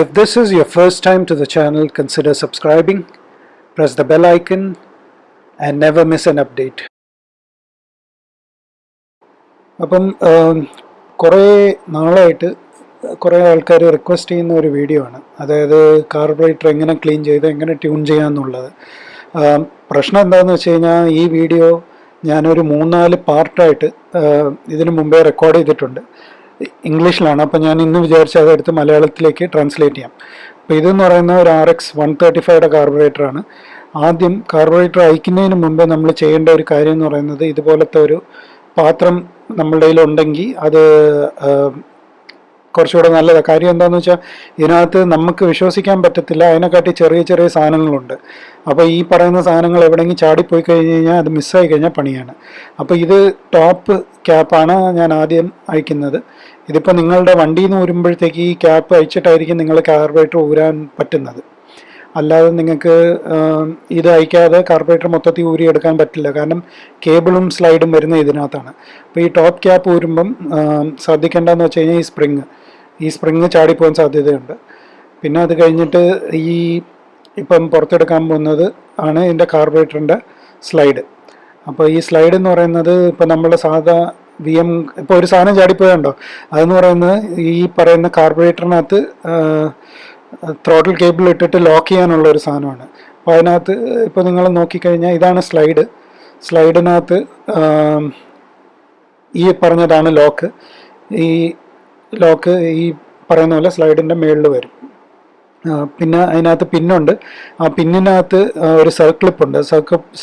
If this is your first time to the channel, consider subscribing, press the bell icon, and never miss an update. അപ്പം കുറേ നാളായിട്ട് കുറേ ആൾക്കാർ request ചെയ്യുന്ന ഒരു വീഡിയോ ആണ്. അതായത് കാർബറേറ്റർ എങ്ങനെ ക്ലീൻ ചെയ്ത് എങ്ങനെ ട്യൂൺ ചെയ്യാമെന്നുള്ളത് പ്രശ്നം എന്താണെന്ന് വെച്ച് കഴിഞ്ഞാൽ ഈ വീഡിയോ ഞാനൊരു മൂന്നാൽ പാർട്ടായിട്ട് ഇതിനു മുമ്പേ റെക്കോർഡ് ചെയ്തിട്ടുണ്ട്. ഇംഗ്ലീഷിലാണ്. അപ്പോൾ ഞാൻ ഇന്ന് വിചാരിച്ച അതെടുത്ത് മലയാളത്തിലേക്ക് ട്രാൻസ്ലേറ്റ് ചെയ്യാം. അപ്പോൾ ഇതെന്ന് പറയുന്ന ഒരു ആർ എക്സ് വൺ തേർട്ടി ഫൈവയുടെ കാർബറേറ്ററാണ് ആദ്യം കാർബറേറ്റർ അയക്കുന്നതിന് മുമ്പേ നമ്മൾ ചെയ്യേണ്ട ഒരു കാര്യം എന്ന് പറയുന്നത് ഇതുപോലത്തെ ഒരു പാത്രം നമ്മളുടെ കയ്യിലുണ്ടെങ്കിൽ അത് കുറച്ചുകൂടെ നല്ലതാണ് കാര്യം എന്താണെന്ന് വെച്ചാൽ ഇതിനകത്ത് നമുക്ക് വിശ്വസിക്കാൻ പറ്റത്തില്ല. അതിനെക്കാട്ടി ചെറിയ ചെറിയ സാധനങ്ങളുണ്ട്. അപ്പോൾ ഈ പറയുന്ന സാധനങ്ങൾ എവിടെയെങ്കിലും ചാടിപ്പോയി കഴിഞ്ഞ് കഴിഞ്ഞാൽ അത് മിസ്സായി കഴിഞ്ഞാൽ പണിയാണ്. അപ്പോൾ ഇത് ടോപ്പ് ക്യാപ്പാണ് ഞാൻ ആദ്യം അയക്കുന്നത്. ഇതിപ്പോൾ നിങ്ങളുടെ വണ്ടിയിൽ നിന്ന് ഊരുമ്പോഴത്തേക്ക് ഈ ക്യാപ്പ് അയച്ചിട്ടായിരിക്കും നിങ്ങൾ കാർബറേറ്റർ ഊരാൻ പറ്റുന്നത്. അല്ലാതെ നിങ്ങൾക്ക് ഇത് അയക്കാതെ കാർബറേറ്റർ മൊത്തത്തിൽ ഊരിയെടുക്കാൻ പറ്റില്ല. കാരണം കേബിളും സ്ലൈഡും വരുന്ന ഇതിനകത്താണ്. അപ്പോൾ ഈ ടോപ്പ് ക്യാപ്പ് ഊരുമ്പം ശ്രദ്ധിക്കേണ്ടതെന്ന് വെച്ച് കഴിഞ്ഞാൽ ഈ സ്പ്രിങ്. ഈ സ്പ്രിങ് ചാടിപ്പോകാൻ സാധ്യതയുണ്ട്. പിന്നെ അത് കഴിഞ്ഞിട്ട് ഈ ഇപ്പം പുറത്തെടുക്കാൻ പോകുന്നത് ആണ് ഇതിന്റെ കാർബറേറ്ററിന്റെ സ്ലൈഡ്. അപ്പോൾ ഈ സ്ലൈഡ് എന്ന് പറയുന്നത് ഇപ്പോൾ നമ്മൾ സാധാ വി എം ഇപ്പോൾ ഒരു സാധനം ചാടിപ്പോയുണ്ടോ അതെന്ന് പറയുന്നത് ഈ പറയുന്ന കാർബറേറ്ററിനകത്ത് ത്രോട്ടിൽ കേബിൾ ഇട്ടിട്ട് ലോക്ക് ചെയ്യാനുള്ള ഒരു സാധനമാണ്. അപ്പോൾ അതിനകത്ത് ഇപ്പോൾ നിങ്ങൾ നോക്കിക്കഴിഞ്ഞാൽ ഇതാണ് സ്ലൈഡ് സ്ലൈഡിനകത്ത് ഈ പറഞ്ഞതാണ് ലോക്ക് ഈ ലോക്ക് ഈ പറയുന്ന പോലെ സ്ലൈഡിന്റെ മുകളിൽ വരും. പിന്നെ അതിനകത്ത് പിന്നുണ്ട് ആ പിന്നിനകത്ത് ഒരു സർക്ലിപ്പ് ഉണ്ട്.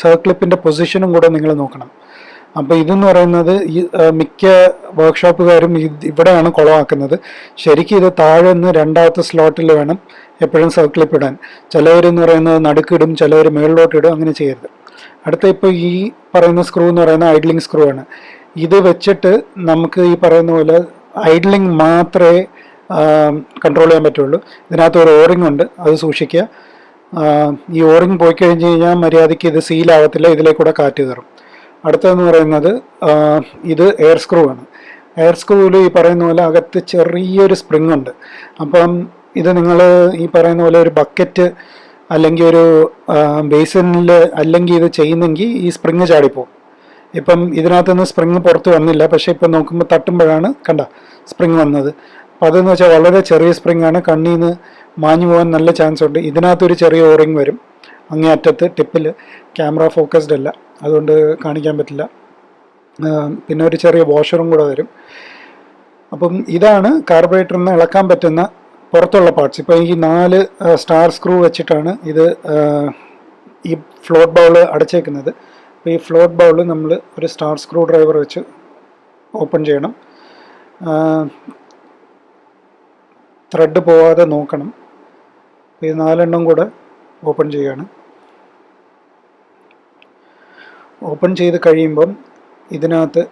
സർക്ലിപ്പിന്റെ പൊസിഷനും കൂടെ നിങ്ങൾ നോക്കണം. അപ്പോൾ ഇതെന്ന് പറയുന്നത് ഈ മിക്ക വർക്ക്ഷോപ്പുകാരും ഇവിടെയാണ് കുളമാക്കുന്നത്. ശരിക്കും ഇത് താഴെ നിന്ന് രണ്ടാമത്തെ സ്ലോട്ടിൽ വേണം എപ്പോഴും സർക്ലിപ്പ് ഇടാൻ. ചിലവരെന്ന് പറയുന്നത് നടുക്കിടും ചിലവർ മുകളിലോട്ട് ഇടും അങ്ങനെ ചെയ്യരുത്. അടുത്ത ഇപ്പോൾ ഈ പറയുന്ന സ്ക്രൂ എന്ന് പറയുന്ന ഐഡ്ലിംഗ് സ്ക്രൂ ആണ്. ഇത് വെച്ചിട്ട് നമുക്ക് ഈ പറയുന്ന പോലെ ഐഡ്ലിംഗ് മാത്രമേ കൺട്രോൾ ചെയ്യാൻ പറ്റുള്ളൂ. ഇതിനകത്ത് ഒരു ഓറിംഗ് ഉണ്ട് അത് സൂക്ഷിക്കുക. ഈ ഓറിംഗ് പോയി കഴിഞ്ഞ് കഴിഞ്ഞാൽ മര്യാദയ്ക്ക് ഇത് സീലാവത്തില്ല ഇതിലേക്കൂടെ കാറ്റ് കയറും. അടുത്തതെന്ന് പറയുന്നത് ഇത് എയർ സ്ക്രൂ ആണ്. എയർ സ്ക്രൂവിൽ ഈ പറയുന്ന പോലെ അകത്ത് ചെറിയൊരു സ്പ്രിങ് ഉണ്ട്. അപ്പം ഇത് നിങ്ങൾ ഈ പറയുന്ന പോലെ ഒരു ബക്കറ്റ് അല്ലെങ്കിൽ ഒരു ബേസിനിൽ അല്ലെങ്കിൽ ഇത് ചെയ്യുന്നെങ്കിൽ ഈ സ്പ്രിങ് ചാടിപ്പോവും. ഇപ്പം ഇതിനകത്തുനിന്ന് സ്പ്രിങ് പുറത്ത് വന്നില്ല. പക്ഷേ ഇപ്പം നോക്കുമ്പോൾ തട്ടുമ്പോഴാണ് കണ്ട സ്പ്രിങ് വന്നത്. അപ്പം അതെന്ന് വെച്ചാൽ വളരെ ചെറിയ സ്പ്രിങ് ആണ്. കണ്ണിൽ നിന്ന് മാഞ്ഞു പോകാൻ നല്ല ചാൻസ് ഉണ്ട്. ഇതിനകത്തൊരു ചെറിയ ഓറിങ് വരും. അങ്ങേ അറ്റത്ത് ടിപ്പിൽ ക്യാമറ ഫോക്കസ്ഡ് അല്ല. അതുകൊണ്ട് കാണിക്കാൻ പറ്റില്ല. പിന്നെ ഒരു ചെറിയ വാഷറും കൂടെ വരും. അപ്പം ഇതാണ് കാർബറേറ്ററിൽ നിന്ന് ഇളക്കാൻ പറ്റുന്ന പുറത്തുള്ള പാർട്സ് ഇപ്പോൾ ഈ നാല് സ്റ്റാർ സ്ക്രൂ വെച്ചിട്ടാണ് ഇത് ഈ ഫ്ലോട്ട് ബൗൾ അടച്ചേക്കുന്നത്. അപ്പോൾ ഈ ഫ്ലോട്ട് ബൗൾ നമ്മൾ ഒരു സ്റ്റാർ സ്ക്രൂ ഡ്രൈവർ വെച്ച് ഓപ്പൺ ചെയ്യണം. ത്രെഡ് പോവാതെ നോക്കണം. ഈ നാലെണ്ണം കൂടെ ഓപ്പൺ ചെയ്യാണ് ഓപ്പൺ ചെയ്ത് കഴിയുമ്പം ഇതിനകത്ത്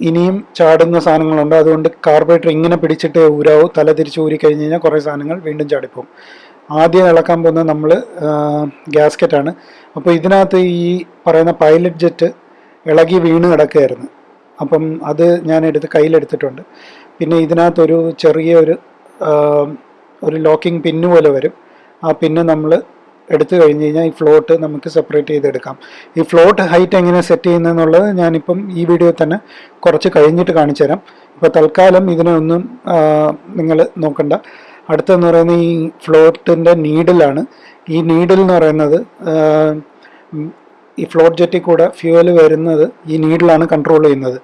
ഇനിയും ചാടുന്ന സാധനങ്ങളുണ്ട്. അതുകൊണ്ട് കാർബറേറ്റർ ഇങ്ങനെ പിടിച്ചിട്ട് ഊരാവും. തല തിരിച്ച് ഊരി കഴിഞ്ഞ് കഴിഞ്ഞാൽ കുറേ സാധനങ്ങൾ വീണ്ടും ചാടിപ്പോവും. ആദ്യം ഇളക്കാൻ പോകുന്നത് നമ്മൾ ഗ്യാസ്കറ്റാണ് അപ്പോൾ ഇതിനകത്ത് ഈ പറയുന്ന പൈലറ്റ് ജെറ്റ് ഇളകി വീണ് കിടക്കുകയായിരുന്നു. അപ്പം അത് ഞാൻ എടുത്ത് കയ്യിലെടുത്തിട്ടുണ്ട്. പിന്നെ ഇതിനകത്തൊരു ചെറിയ ഒരു ഒരു ലോക്കിംഗ് പിന്ന് പോലെ വരും. ആ പിന്ന് നമ്മൾ എടുത്തു കഴിഞ്ഞ് കഴിഞ്ഞാൽ ഈ ഫ്ലോട്ട് നമുക്ക് സെപ്പറേറ്റ് ചെയ്തെടുക്കാം. ഈ ഫ്ലോട്ട് ഹൈറ്റ് എങ്ങനെ സെറ്റ് ചെയ്യുന്നതെന്നുള്ളത് ഞാനിപ്പം ഈ വീഡിയോ തന്നെ കുറച്ച് കഴിഞ്ഞിട്ട് കാണിച്ചു തരാം. ഇപ്പോൾ തൽക്കാലം ഇതിനൊന്നും നിങ്ങൾ നോക്കണ്ട. അടുത്തെന്ന് പറയുന്നത് ഈ ഫ്ലോട്ടിന്റെ നീഡിലാണ് ഈ നീഡിൽ എന്ന് പറയുന്നത് ഈ ഫ്ലോട്ട് ജെറ്റിൽ കൂടെ ഫ്യൂവൽ വരുന്നത് ഈ നീഡിലാണ് കൺട്രോൾ ചെയ്യുന്നത്.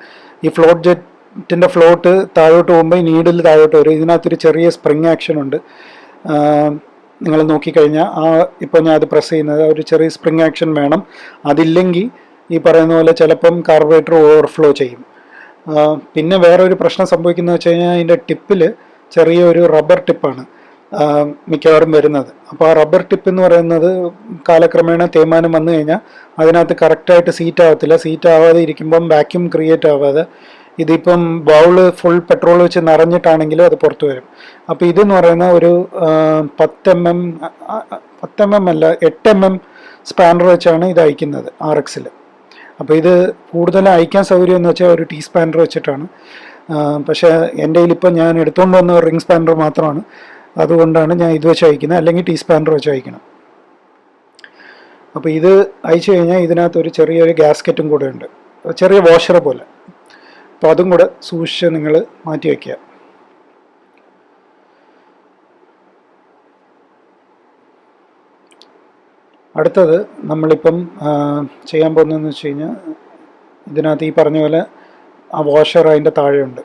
ഈ ഫ്ലോട്ട് ജെറ്റിന്റെ ഫ്ലോട്ട് താഴോട്ട് പോകുമ്പോൾ ഈ നീഡിൽ താഴോട്ട് വരും. ഇതിനകത്തൊരു ചെറിയ സ്പ്രിങ് ആക്ഷൻ ഉണ്ട്. നിങ്ങൾ നോക്കിക്കഴിഞ്ഞാൽ ആ ഇപ്പോൾ ഞാൻ അത് പ്രസ് ചെയ്യുന്നത് ഒരു ചെറിയ സ്പ്രിങ് ആക്ഷൻ വേണം. അതില്ലെങ്കിൽ ഈ പറയുന്ന പോലെ ചിലപ്പം കാർബറേറ്റർ ഓവർഫ്ലോ ചെയ്യും. പിന്നെ വേറെ ഒരു പ്രശ്നം സംഭവിക്കുന്നത് വെച്ച് കഴിഞ്ഞാൽ അതിന്റെ ടിപ്പിൽ ചെറിയൊരു റബ്ബർ ടിപ്പാണ് മിക്കവാറും വരുന്നത്. അപ്പോൾ ആ റബ്ബർ ടിപ്പ് എന്ന് പറയുന്നത് കാലക്രമേണ തേയ്മാനം വന്നു കഴിഞ്ഞാൽ അതിനകത്ത് കറക്റ്റായിട്ട് സീറ്റ് ആവത്തില്ല. സീറ്റ് ആവാതെ ഇരിക്കുമ്പം വാക്യൂം ക്രിയേറ്റ് ആവാതെ ഇതിപ്പം ബൗൾ ഫുൾ പെട്രോൾ വെച്ച് നിറഞ്ഞിട്ടാണെങ്കിലും അത് പുറത്തു വരും. അപ്പോൾ ഇതെന്ന് പറയുന്ന ഒരു പത്ത് എം എം പത്ത് എം എം അല്ല എട്ട് എം എം സ്പാനർ വെച്ചാണ് ഇത് അയക്കുന്നത് ആർ എക്സിൽ അപ്പോൾ ഇത് കൂടുതൽ അയക്കാൻ സൗകര്യം എന്ന് വെച്ചാൽ ഒരു ടീ സ്പാനർ വെച്ചിട്ടാണ് പക്ഷേ എന്റെ കയ്യിലിപ്പോൾ ഞാൻ എടുത്തുകൊണ്ട് വന്ന റിംഗ് സ്പാനർ മാത്രമാണ്. അതുകൊണ്ടാണ് ഞാൻ ഇത് വെച്ച് അയക്കുന്നത് അല്ലെങ്കിൽ ടീ സ്പാനർ വെച്ച് അയക്കണം. അപ്പോൾ ഇത് അയച്ചു കഴിഞ്ഞാൽ ഇതിനകത്ത് ഒരു ചെറിയൊരു ഗ്യാസ്കറ്റും കൂടെ ഉണ്ട്. ചെറിയ വാഷർ പോലെ. അപ്പോൾ അതും കൂടെ സൂക്ഷിച്ച് നിങ്ങൾ മാറ്റി വയ്ക്കുക അടുത്തത് നമ്മളിപ്പം ചെയ്യാൻ പോകുന്നതെന്ന് വെച്ച് കഴിഞ്ഞാൽ ഇതിനകത്ത് ഈ പറഞ്ഞ പോലെ ആ വാഷർ അതിന്റെ താഴെയുണ്ട്.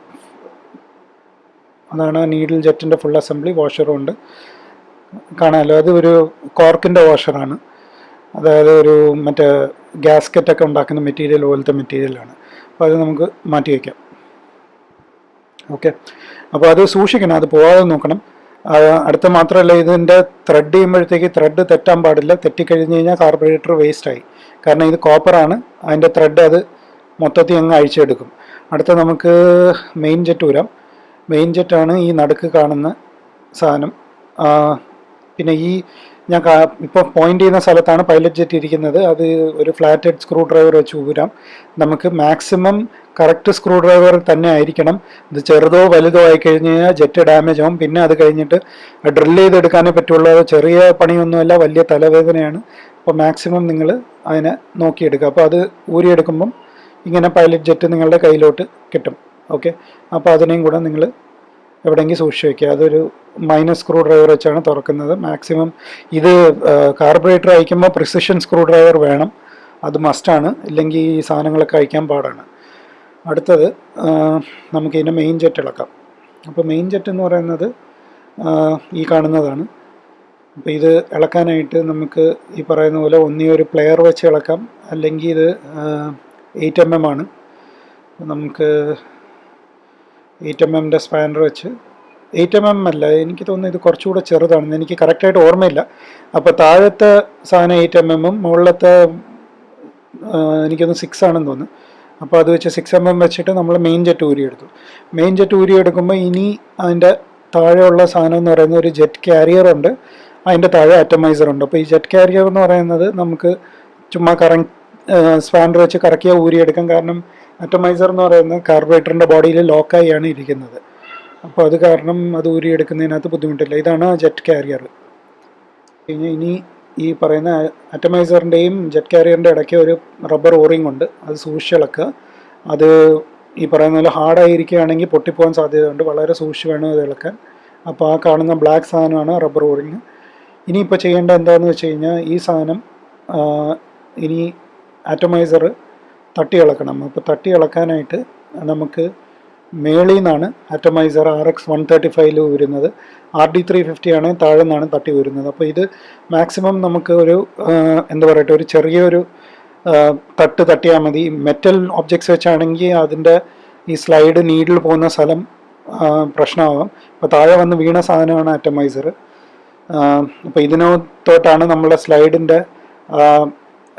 അതാണ് നീഡിൽ ജെറ്റിന്റെ ഫുൾ അസംബ്ലി വാഷറും ഉണ്ട്. കാണാമല്ലോ അത് ഒരു കോർക്കിന്റെ വാഷറാണ് അതായത് ഒരു മറ്റേ ഗ്യാസ്കറ്റൊക്കെ ഉണ്ടാക്കുന്ന മെറ്റീരിയൽ പോലത്തെ മെറ്റീരിയലാണ്. അപ്പോൾ അത് നമുക്ക് മാറ്റി വയ്ക്കാം ഓക്കെ. അപ്പോൾ അത് സൂക്ഷിക്കണം. അത് പോകാതെ നോക്കണം. അടുത്ത മാത്രമല്ല ഇതിന്റെ ത്രെഡ് ചെയ്യുമ്പോഴത്തേക്ക് ത്രെഡ് തെറ്റാൻ പാടില്ല. തെറ്റിക്കഴിഞ്ഞ് കഴിഞ്ഞാൽ കാർബറേറ്റർ വേസ്റ്റായി കാരണം ഇത് കോപ്പറാണ് അതിന്റെ ത്രെഡ് അത് മൊത്തത്തിൽ അങ്ങ് അഴിച്ചെടുക്കും. അടുത്ത നമുക്ക് മെയിൻ ജെറ്റ് വരാം മെയിൻ ജെറ്റാണ് ഈ നടുക്ക് കാണുന്ന സാധനം. പിന്നെ ഈ ഞാൻ ഇപ്പോൾ പോയിന്റ് ചെയ്യുന്ന സ്ഥലത്താണ് പൈലറ്റ് ജെറ്റ് ഇരിക്കുന്നത്. അത് ഒരു ഫ്ലാറ്റ് ഹെഡ് സ്ക്രൂ ഡ്രൈവർ വെച്ച് ഊരാം. നമുക്ക് മാക്സിമം കറക്റ്റ് സ്ക്രൂ ഡ്രൈവർ തന്നെ ആയിരിക്കണം. ഇത് ചെറുതോ വലുതോ ആയി കഴിഞ്ഞ് കഴിഞ്ഞാൽ ജെറ്റ് ഡാമേജ് ആവും. പിന്നെ അത് കഴിഞ്ഞിട്ട് ഡ്രില്ല് ചെയ്തെടുക്കാനേ പറ്റുള്ളൂ. ചെറിയ പണിയൊന്നുമല്ല വലിയ തലവേദനയാണ്. അപ്പോൾ മാക്സിമം നിങ്ങൾ അതിനെ നോക്കിയെടുക്കുക. അപ്പോൾ അത് ഊരിയെടുക്കുമ്പം ഇങ്ങനെ പൈലറ്റ് ജെറ്റ് നിങ്ങളുടെ കയ്യിലോട്ട് കിട്ടും. ഓക്കെ അപ്പോൾ അതിനെയും കൂടെ നിങ്ങൾ എവിടെയെങ്കിലും സൂക്ഷിച്ച് വയ്ക്കുക അതൊരു മൈനസ് സ്ക്രൂ ഡ്രൈവർ വെച്ചാണ് തുറക്കുന്നത്. മാക്സിമം ഇത് കാർബറേറ്റർ അയക്കുമ്പോൾ പ്രിസിഷൻ സ്ക്രൂ ഡ്രൈവർ വേണം. അത് മസ്റ്റാണ് ഇല്ലെങ്കിൽ ഈ സാധനങ്ങളൊക്കെ അയക്കാൻ പാടാണ്. അടുത്തത് നമുക്കിതിന്റെ മെയിൻ ജെറ്റ് ഇളക്കാം. അപ്പോൾ മെയിൻ ജെറ്റ് എന്ന് പറയുന്നത് ഈ കാണുന്നതാണ്. അപ്പോൾ ഇത് ഇളക്കാനായിട്ട് നമുക്ക് ഈ പറയുന്ന പോലെ ഒന്നീ ഒരു പ്ലെയർ വെച്ച് ഇളക്കാം. അല്ലെങ്കിൽ ഇത് എയ്റ്റ് എം എം ആണ്. നമുക്ക് എയ്റ്റ് എം എമ്മിന്റെ സ്പാനർ വെച്ച്. എയ്റ്റ് എം എം അല്ല എനിക്ക് തോന്നുന്നു ഇത് കുറച്ചുകൂടെ ചെറുതാണെന്ന് എനിക്ക് കറക്റ്റായിട്ട് ഓർമ്മയില്ല. അപ്പോൾ താഴത്തെ സാധനം എയ്റ്റ് എം എമ്മും മുകളിലത്തെ എനിക്കൊന്ന് സിക്സ് ആണെന്ന് തോന്നുന്നു. അപ്പോൾ അത് വെച്ച് സിക്സ് എം എം വെച്ചിട്ട് നമ്മൾ മെയിൻ ജെറ്റ് ഊരി എടുത്തു. മെയിൻ ജെറ്റ് ഊരി എടുക്കുമ്പോൾ ഇനി അതിന്റെ താഴെയുള്ള സാധനം എന്ന് പറയുന്ന ഒരു ജെറ്റ് കാരിയർ ഉണ്ട്. അതിന്റെ താഴെ അറ്റമൈസർ ഉണ്ട്. അപ്പോൾ ഈ ജെറ്റ് കാരിയർ എന്ന് പറയുന്നത് നമുക്ക് ചുമ്മാ കറ സ്പാൻഡർ വെച്ച് കറക്കിയാൽ ഊരിയെടുക്കാം. കാരണം അറ്റമൈസർ എന്ന് പറയുന്നത് കാർബറേറ്ററിന്റെ ബോഡിയിൽ ലോക്കായാണ് ഇരിക്കുന്നത്. അപ്പോൾ അത് കാരണം അത് ഊരിയെടുക്കുന്നതിനകത്ത് ബുദ്ധിമുട്ടില്ല. ഇതാണ് ജെറ്റ് കാരിയർ പിന്നെ ഇനി ഈ പറയുന്ന അറ്റമൈസറിന്റെയും ജെറ്റ് കാരിയറിന്റെ ഇടയ്ക്ക് ഒരു റബ്ബർ ഓറിങ് ഉണ്ട്. അത് സൂക്ഷിച്ചിളക്കുക അത് ഈ പറയുന്ന പോലെ ഹാർഡായിരിക്കുകയാണെങ്കിൽ പൊട്ടിപ്പോകാൻ സാധ്യതയുണ്ട്. വളരെ സൂക്ഷിച്ച് വേണം അത് ഇളക്കാൻ. അപ്പോൾ ആ കാണുന്ന ബ്ലാക്ക് സാധനമാണ് റബ്ബർ ഓറിങ് ഇനിയിപ്പോൾ ചെയ്യേണ്ട എന്താണെന്ന് വെച്ച് കഴിഞ്ഞാൽ ഈ സാധനം ഇനി ആറ്റമൈസർ തട്ടി ഇളക്കണം അപ്പോൾ തട്ടി ഇളക്കാനായിട്ട് നമുക്ക് മേളിൽ നിന്നാണ് atomiser R X one thirty ഫൈവിൽ വരുന്നത്. ആർ ഡി ത്രീ ഫിഫ്റ്റി ആണ് താഴെ നിന്നാണ് തട്ടി വരുന്നത്. അപ്പോൾ ഇത് മാക്സിമം നമുക്ക് ഒരു എന്താ പറയട്ടെ ഒരു ചെറിയൊരു തട്ട് തട്ടിയാൽ മതി. മെറ്റൽ ഒബ്ജക്ട്സ് വെച്ചാണെങ്കിൽ അതിന്റെ ഈ സ്ലൈഡ് നീഡിൽ പോകുന്ന സ്ഥലം പ്രശ്നമാവാം. അപ്പോൾ താഴെ വന്ന് വീണ സാധനമാണ് അറ്റമൈസർ അപ്പോൾ ഇതിനകത്തോട്ടാണ് നമ്മളെ സ്ലൈഡിന്റെ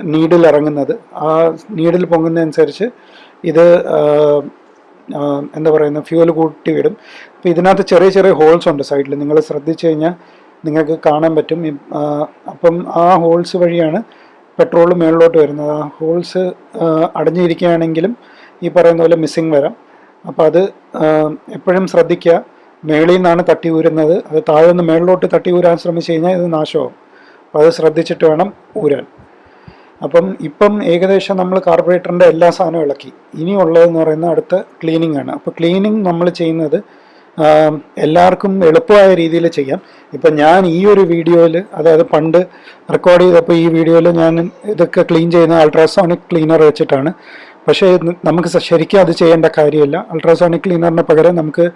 നീഡിൽ ഇറങ്ങുന്നത് ആ നീഡിൽ പൊങ്ങുന്നതനുസരിച്ച് ഇത് എന്താ പറയുന്ന ഫ്യൂവൽ കൂട്ടി വിടും. അപ്പോൾ ഇതിനകത്ത് ചെറിയ ചെറിയ ഹോൾസ് ഉണ്ട് സൈഡിൽ നിങ്ങൾ ശ്രദ്ധിച്ചു കഴിഞ്ഞാൽ നിങ്ങൾക്ക് കാണാൻ പറ്റും. അപ്പം ആ ഹോൾസ് വഴിയാണ് പെട്രോൾ മുകളിലോട്ട് വരുന്നത്. ആ ഹോൾസ് അടഞ്ഞിരിക്കുകയാണെങ്കിലും ഈ പറയുന്ന പോലെ മിസ്സിങ് വരാം. അപ്പോൾ അത് എപ്പോഴും ശ്രദ്ധിക്കുക. മേളിൽ നിന്നാണ് തട്ടി ഊരുന്നത്. അത് താഴെ നിന്ന് മേളിലോട്ട് തട്ടി ഊരാൻ ശ്രമിച്ചു കഴിഞ്ഞാൽ ഇത് നാശമാവും. അപ്പോൾ അത് ശ്രദ്ധിച്ചിട്ട് വേണം ഊരാൻ. അപ്പം ഇപ്പം ഏകദേശം നമ്മൾ കാർബറേറ്ററിന്റെ എല്ലാ സാധനവും ഇളക്കി. ഇനിയുള്ളതെന്ന് പറയുന്നത് അടുത്ത ക്ലീനിങ് ആണ്. അപ്പോൾ ക്ലീനിങ് നമ്മൾ ചെയ്യുന്നത് എല്ലാവർക്കും എളുപ്പമായ രീതിയിൽ ചെയ്യാം. ഇപ്പം ഞാൻ ഈ ഒരു വീഡിയോയിൽ അതായത് പണ്ട് റെക്കോർഡ് ചെയ്തപ്പോൾ ഈ വീഡിയോയിൽ ഞാൻ ഇതൊക്കെ ക്ലീൻ ചെയ്യുന്ന അൾട്രാസോണിക് ക്ലീനർ വെച്ചിട്ടാണ്. പക്ഷേ നമുക്ക് ശരിക്കും അത് ചെയ്യേണ്ട കാര്യമില്ല. അൾട്രാസോണിക് ക്ലീനറിന് പകരം നമുക്ക്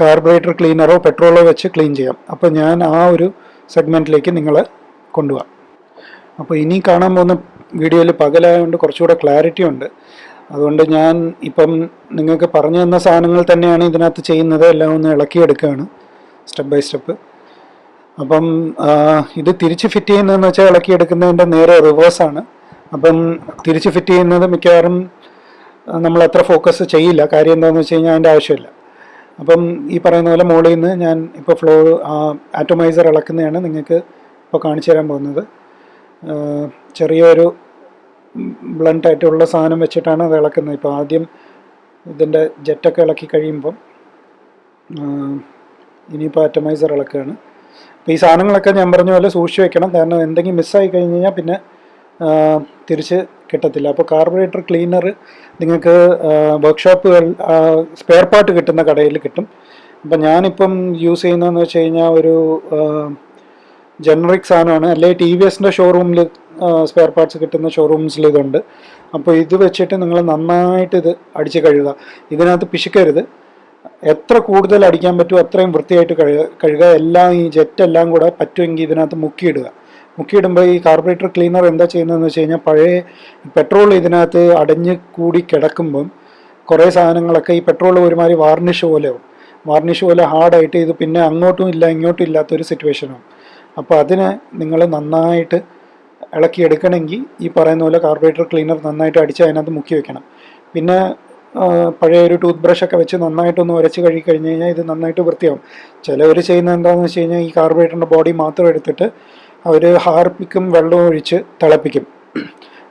കാർബറേറ്റർ ക്ലീനറോ പെട്രോളോ വെച്ച് ക്ലീൻ ചെയ്യാം. അപ്പോൾ ഞാൻ ആ ഒരു സെഗ്മെന്റിലേക്ക് നിങ്ങളെ കൊണ്ടുപോകാം അപ്പോൾ ഇനി കാണാൻ പോകുന്ന വീഡിയോയിൽ പകലായതുകൊണ്ട് കുറച്ചുകൂടെ ക്ലാരിറ്റി ഉണ്ട്. അതുകൊണ്ട് ഞാൻ ഇപ്പം നിങ്ങൾക്ക് പറഞ്ഞു തന്ന സാധനങ്ങൾ തന്നെയാണ് ഇതിനകത്ത് ചെയ്യുന്നത്. എല്ലാം ഒന്ന് ഇളക്കിയെടുക്കുകയാണ് സ്റ്റെപ്പ് ബൈ സ്റ്റെപ്പ് അപ്പം ഇത് തിരിച്ച് ഫിറ്റ് ചെയ്യുന്നതെന്ന് വെച്ചാൽ ഇളക്കിയെടുക്കുന്നതിന്റെ നേരെ റിവേഴ്സാണ് അപ്പം തിരിച്ച് ഫിറ്റ് ചെയ്യുന്നത് മിക്കവാറും നമ്മൾ അത്ര ഫോക്കസ് ചെയ്യില്ല. കാര്യം എന്താണെന്ന് വെച്ച് കഴിഞ്ഞാൽ അതിന്റെ ആവശ്യമില്ല. അപ്പം ഈ പറയുന്ന പോലെ മുകളിൽ നിന്ന് ഞാൻ ഇപ്പോൾ ഫ്ലോ ആറ്റോമൈസർ ഇളക്കുന്നതാണ് നിങ്ങൾക്ക് ഇപ്പോൾ കാണിച്ചു തരാൻ പോകുന്നത്. ചെറിയൊരു ബ്ലണ്ടായിട്ടുള്ള സാധനം വെച്ചിട്ടാണ് അത് ഇളക്കുന്നത് ഇപ്പോൾ ആദ്യം ഇതിന്റെ ജെറ്റൊക്കെ ഇളക്കി കഴിയുമ്പം ഇനിയിപ്പോൾ ആറ്റമൈസർ ഇളക്കുകയാണ്. അപ്പോൾ ഈ സാധനങ്ങളൊക്കെ ഞാൻ പറഞ്ഞ പോലെ സൂക്ഷിച്ച് വെക്കണം. കാരണം എന്തെങ്കിലും മിസ്സായി കഴിഞ്ഞ് കഴിഞ്ഞാൽ പിന്നെ തിരിച്ച് കിട്ടത്തില്ല. അപ്പോൾ കാർബറേറ്റർ ക്ലീനർ നിങ്ങൾക്ക് വർക്ക്ഷോപ്പുകൾ സ്പെയർ പാർട്ട് കിട്ടുന്ന കടയിൽ കിട്ടും. അപ്പം ഞാനിപ്പം യൂസ് ചെയ്യുന്നതെന്ന് വെച്ച് കഴിഞ്ഞാൽ ഒരു ജനറിക് സാധനമാണ്. അല്ലെങ്കിൽ ടി വി എസിന്റെ ഷോറൂമിൽ സ്പെയർ പാർട്സ് കിട്ടുന്ന ഷോറൂംസിൽ ഇതുണ്ട്. അപ്പോൾ ഇത് വെച്ചിട്ട് നിങ്ങൾ നന്നായിട്ട് ഇത് അടിച്ച് കഴുകുക. ഇതിനകത്ത് പിശുക്കരുത്. എത്ര കൂടുതൽ അടിക്കാൻ പറ്റുമോ അത്രയും വൃത്തിയായിട്ട് കഴുകുക കഴുകുക. എല്ലാം ഈ ജെറ്റ് എല്ലാം കൂടെ പറ്റുമെങ്കിൽ ഇതിനകത്ത് മുക്കിയിടുക. മുക്കിയിടുമ്പോൾ ഈ കാർബറേറ്റർ ക്ലീനർ എന്താ ചെയ്യുന്നതെന്ന് വെച്ച് കഴിഞ്ഞാൽ പഴയ പെട്രോൾ ഇതിനകത്ത് അടഞ്ഞ് കൂടി കിടക്കുമ്പം കുറേ സാധനങ്ങളൊക്കെ ഈ പെട്രോൾ ഒരുമാതിരി വാർണിഷ് പോലെയാവും. വാർണിഷ് പോലെ ഹാർഡായിട്ട് ഇത് പിന്നെ അങ്ങോട്ടും ഇല്ല ഇങ്ങോട്ടും ഇല്ലാത്തൊരു സിറ്റുവേഷനാവും അപ്പോൾ അതിനെ നിങ്ങൾ നന്നായിട്ട് ഇളക്കിയെടുക്കണമെങ്കിൽ ഈ പറയുന്ന പോലെ കാർബറേറ്റർ ക്ലീനർ നന്നായിട്ട് അടിച്ച് അതിനകത്ത് മുക്കി വെക്കണം. പിന്നെ പഴയ ഒരു ടൂത്ത് ബ്രഷ് ഒക്കെ വെച്ച് നന്നായിട്ടൊന്ന് ഉരച്ച് കഴുകി കഴിഞ്ഞ് കഴിഞ്ഞാൽ ഇത് നന്നായിട്ട് വൃത്തിയാവും. ചിലവർ ചെയ്യുന്നത് എന്താണെന്ന് വെച്ച് കഴിഞ്ഞാൽ ഈ കാർബറേറ്ററിന്റെ ബോഡി മാത്രം എടുത്തിട്ട് അവർ ഹാർപ്പിക്കും വെള്ളവും ഒഴിച്ച് തിളപ്പിക്കും.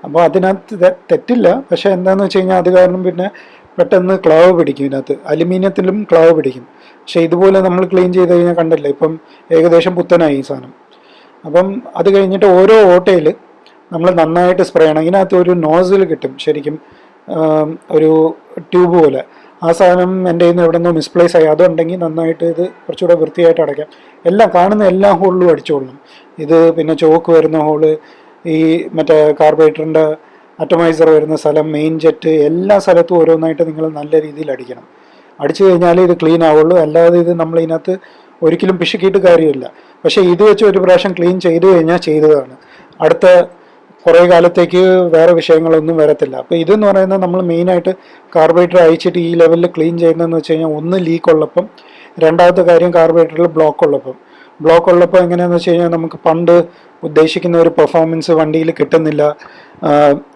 അപ്പോൾ അതിനകത്ത് തെറ്റില്ല. പക്ഷേ എന്താണെന്ന് വെച്ച് കഴിഞ്ഞാൽ അത് കാരണം പിന്നെ പെട്ടെന്ന് ക്ലാവ് പിടിക്കും ഇതിനകത്ത്. അലുമിനിയത്തിലും ക്ലാവ് പിടിക്കും. പക്ഷേ ഇതുപോലെ നമ്മൾ ക്ലീൻ ചെയ്ത് കഴിഞ്ഞാൽ കണ്ടില്ല ഇപ്പം ഏകദേശം പുത്തനായി ഈ സാധനം. അപ്പം അത് കഴിഞ്ഞിട്ട് ഓരോ ഓട്ടയിൽ നമ്മൾ നന്നായിട്ട് സ്പ്രേ ചെയ്യണം. ഇതിനകത്ത് ഒരു നോസിൽ കിട്ടും ശരിക്കും ഒരു ട്യൂബ് പോലെ. ആ സാധനം എന്റെ കയ്യിൽ നിന്ന് എവിടെ മിസ്പ്ലേസ് ആയി. അതുണ്ടെങ്കിൽ നന്നായിട്ട് ഇത് കുറച്ചുകൂടെ വൃത്തിയായിട്ട് അടയ്ക്കാം. എല്ലാം കാണുന്ന എല്ലാ ഹോളിലും അടിച്ചുകൊള്ളണം ഇത് പിന്നെ ചോക്ക് വരുന്ന ഹോൾ ഈ മറ്റേ കാർബറേറ്ററിന്റെ അറ്റമൈസർ വരുന്ന സ്ഥലം മെയിൻ ജെറ്റ് എല്ലാ സ്ഥലത്തും ഓരോന്നായിട്ട് നിങ്ങൾ നല്ല രീതിയിൽ അടിക്കണം. അടിച്ചു കഴിഞ്ഞാലേ ഇത് ക്ലീൻ ആവുള്ളൂ. അല്ലാതെ ഇത് നമ്മൾ ഇതിനകത്ത് ഒരിക്കലും പിശുക്കിയിട്ട് കാര്യമില്ല. പക്ഷേ ഇത് വെച്ച് ഒരു പ്രാവശ്യം ക്ലീൻ ചെയ്തു കഴിഞ്ഞാൽ ചെയ്തതാണ്. അടുത്ത കുറേ കാലത്തേക്ക് വേറെ വിഷയങ്ങളൊന്നും വരത്തില്ല. അപ്പോൾ ഇതെന്ന് പറയുന്നത് നമ്മൾ മെയിനായിട്ട് കാർബറേറ്റർ അയച്ചിട്ട് ഈ ലെവലിൽ ക്ലീൻ ചെയ്യുന്നതെന്ന് വെച്ച് കഴിഞ്ഞാൽ ഒന്ന് ലീക്ക് ഉള്ളപ്പം രണ്ടാമത്തെ കാര്യം കാർബറേറ്ററിൽ ബ്ലോക്ക് ഉള്ളപ്പം. ബ്ലോക്ക് ഉള്ളപ്പോൾ എങ്ങനെയാണെന്ന് വെച്ച് കഴിഞ്ഞാൽ നമുക്ക് പണ്ട് ഉദ്ദേശിക്കുന്ന ഒരു പെർഫോമൻസ് വണ്ടിയിൽ കിട്ടുന്നില്ല.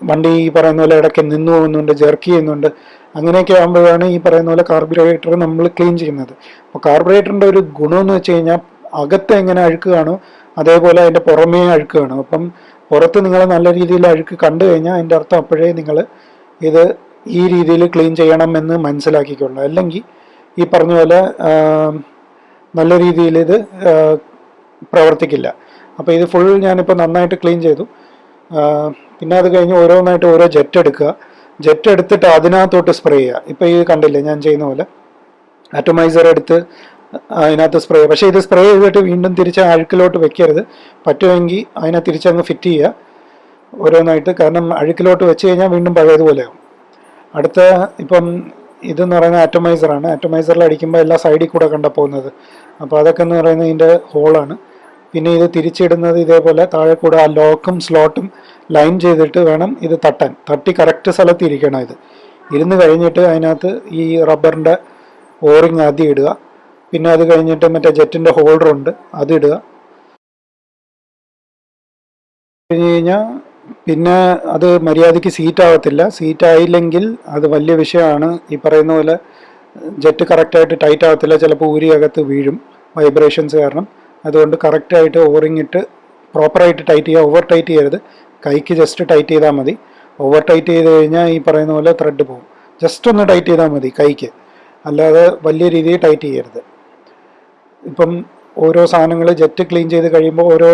വണ്ടി ഈ പറയുന്ന പോലെ ഇടയ്ക്ക് നിന്നു പോകുന്നുണ്ട് ജെർക്ക് ചെയ്യുന്നുണ്ട്. അങ്ങനെയൊക്കെ ആകുമ്പോഴാണ് ഈ പറയുന്ന പോലെ കാർബറേറ്റർ നമ്മൾ ക്ലീൻ ചെയ്യുന്നത്. അപ്പോൾ കാർബറേറ്ററിന്റെ ഒരു ഗുണമെന്ന് വെച്ച് കഴിഞ്ഞാൽ അകത്ത് എങ്ങനെ അഴുക്ക് അതേപോലെ അതിന്റെ പുറമേ അഴുക്ക് അപ്പം പുറത്ത് നിങ്ങൾ നല്ല രീതിയിൽ അഴുക്ക് കണ്ടു കഴിഞ്ഞാൽ അതിന്റെ അർത്ഥം അപ്പോഴേ നിങ്ങൾ ഇത് ഈ രീതിയിൽ ക്ലീൻ ചെയ്യണം എന്ന് മനസ്സിലാക്കിക്കൊള്ളു അല്ലെങ്കിൽ ഈ പറഞ്ഞ പോലെ നല്ല രീതിയിൽ ഇത് പ്രവർത്തിക്കില്ല. അപ്പോൾ ഇത് ഫുൾ ഞാനിപ്പോൾ നന്നായിട്ട് ക്ലീൻ ചെയ്തു. പിന്നെ അത് കഴിഞ്ഞ് ഓരോന്നായിട്ട് ഓരോ ജെറ്റ് എടുക്കുക. ജെറ്റ് എടുത്തിട്ട് അതിനകത്തോട്ട് സ്പ്രേ ചെയ്യുക. ഇപ്പം ഈ കണ്ടില്ലേ ഞാൻ ചെയ്യുന്ന പോലെ. അറ്റമൈസർ എടുത്ത് അതിനകത്ത് സ്പ്രേ പക്ഷേ ഇത് സ്പ്രേ ചെയ്തിട്ട് വീണ്ടും തിരിച്ച് അഴുക്കിലോട്ട് വെക്കരുത്. പറ്റുമെങ്കിൽ അതിനെ തിരിച്ചങ്ങ് ഫിറ്റ് ചെയ്യുക. ഓരോന്നായിട്ട്. കാരണം അഴുക്കിലോട്ട് വെച്ച് കഴിഞ്ഞാൽ വീണ്ടും പഴയതുപോലെയാവും അടുത്ത ഇപ്പം ഇതെന്ന് പറയുന്നത് ആറ്റോമൈസറാണ് ആറ്റോമൈസറിൽ അടിക്കുമ്പോൾ എല്ലാ സൈഡിൽ കൂടെ കണ്ട പോകുന്നത്. അപ്പോൾ അതൊക്കെ എന്ന് പറയുന്നത് ഇതിന്റെ ഹോളാണ് പിന്നെ ഇത് തിരിച്ചിടുന്നത് ഇതേപോലെ താഴെ കൂടെ ആ ലോക്കും സ്ലോട്ടും ലൈൻ ചെയ്തിട്ട് വേണം ഇത് തട്ടാൻ. തട്ടി കറക്റ്റ് സ്ഥലത്ത് ഇരിക്കണം ഇത്. ഇരുന്ന് കഴിഞ്ഞിട്ട് അതിനകത്ത് ഈ റബ്ബറിന്റെ ഓറിങ് ആദ്യം ഇടുക. പിന്നെ അത് കഴിഞ്ഞിട്ട് മറ്റേ ജെറ്റിന്റെ ഹോൾഡർ ഉണ്ട് അത് ഇടുക. കഴിഞ്ഞ് കഴിഞ്ഞാൽ പിന്നെ അത് മര്യാദയ്ക്ക് സീറ്റ് ആവത്തില്ല. സീറ്റ് ആയില്ലെങ്കിൽ അത് വലിയ വിഷയമാണ്. ഈ പറയുന്ന പോലെ ജെറ്റ് കറക്റ്റായിട്ട് ടൈറ്റ് ആവത്തില്ല. ചിലപ്പോൾ ഊരി അകത്ത് വീഴും വൈബ്രേഷൻസ് കാരണം. അതുകൊണ്ട് കറക്റ്റായിട്ട് ഓവറിങ് ഇട്ട് പ്രോപ്പറായിട്ട് ടൈറ്റ് ചെയ്യുക ഓവർ ടൈറ്റ് ചെയ്യരുത്. കൈക്ക് ജസ്റ്റ് ടൈറ്റ് ചെയ്താൽ മതി. ഓവർ ടൈറ്റ് ചെയ്ത് കഴിഞ്ഞാൽ ഈ പറയുന്ന പോലെ ത്രെഡ് പോകും. ജസ്റ്റ് ഒന്ന് ടൈറ്റ് ചെയ്താൽ മതി കൈക്ക്. അല്ലാതെ വലിയ രീതിയിൽ ടൈറ്റ് ചെയ്യരുത്. ഇപ്പം ഓരോ സാധനങ്ങൾ ജെറ്റ് ക്ലീൻ ചെയ്ത് കഴിയുമ്പോൾ ഓരോ